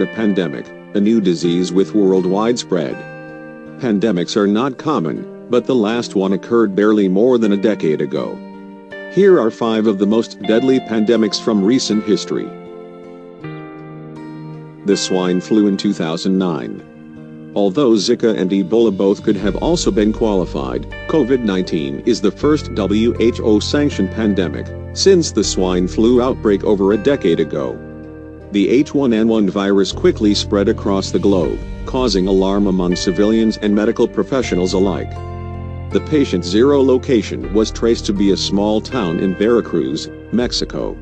A pandemic, a new disease with worldwide spread. Pandemics are not common, but the last one occurred barely more than a decade ago. Here are five of the most deadly pandemics from recent history. The swine flu in 2009. Although Zika and Ebola both could have also been qualified, COVID-19 is the first WHO-sanctioned pandemic since the swine flu outbreak over a decade ago. The H1N1 virus quickly spread across the globe, causing alarm among civilians and medical professionals alike. The patient zero location was traced to be a small town in Veracruz, Mexico.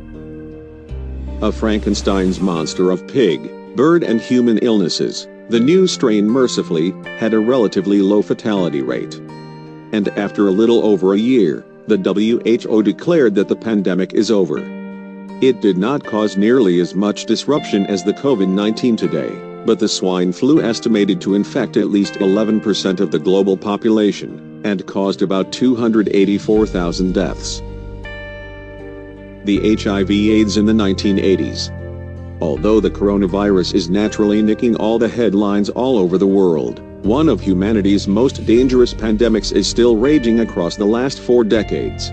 A Frankenstein's monster of pig, bird and human illnesses, the new strain mercifully had a relatively low fatality rate. And after a little over a year, the WHO declared that the pandemic is over. It did not cause nearly as much disruption as the COVID-19 today, but the swine flu estimated to infect at least 11% of the global population, and caused about 284,000 deaths. The HIV AIDS in the 1980s. Although the coronavirus is naturally nicking all the headlines all over the world, one of humanity's most dangerous pandemics is still raging across the last four decades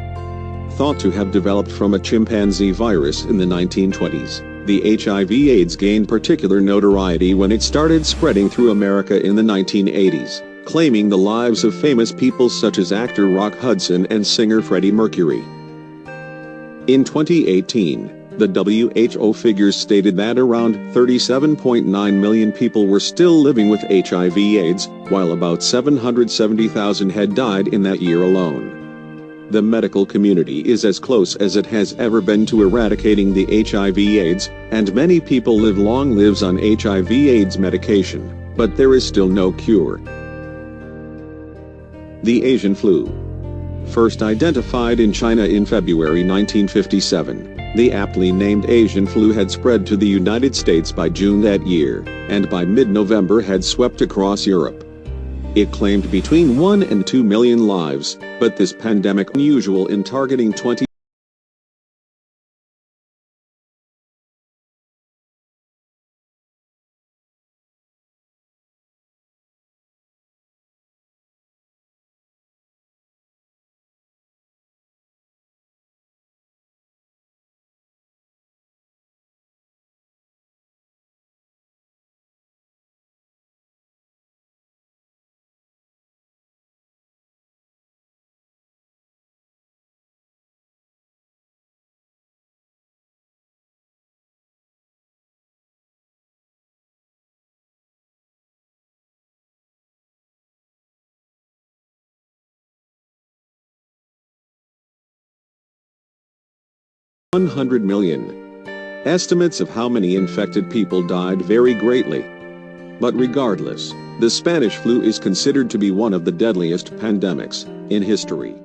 thought to have developed from a chimpanzee virus in the 1920s. The HIV AIDS gained particular notoriety when it started spreading through America in the 1980s, claiming the lives of famous people such as actor Rock Hudson and singer Freddie Mercury. In 2018, the WHO figures stated that around 37.9 million people were still living with HIV AIDS, while about 770,000 had died in that year alone. The medical community is as close as it has ever been to eradicating the HIV AIDS, and many people live long lives on HIV AIDS medication, but there is still no cure. The Asian flu. First identified in China in February 1957, the aptly named Asian flu had spread to the United States by June that year, and by mid-November had swept across Europe. It claimed between 1 and 2 million lives, but this pandemic unusual in targeting 20 100 million. Estimates of how many infected people died vary greatly. But regardless, the Spanish flu is considered to be one of the deadliest pandemics in history.